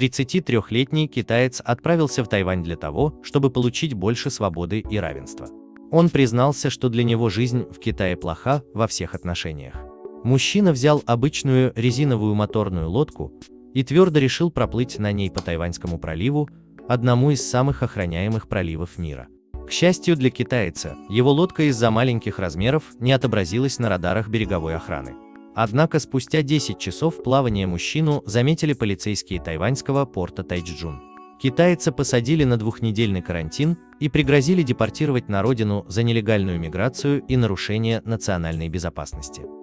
33-летний китаец отправился в Тайвань для того, чтобы получить больше свободы и равенства. Он признался, что для него жизнь в Китае плоха во всех отношениях. Мужчина взял обычную резиновую моторную лодку и твердо решил проплыть на ней по Тайваньскому проливу, одному из самых охраняемых проливов мира. К счастью для китайца, его лодка из-за маленьких размеров не отобразилась на радарах береговой охраны. Однако спустя 10 часов плавания мужчину заметили полицейские тайваньского порта Тайчжун. Китайца посадили на двухнедельный карантин и пригрозили депортировать на родину за нелегальную миграцию и нарушение национальной безопасности.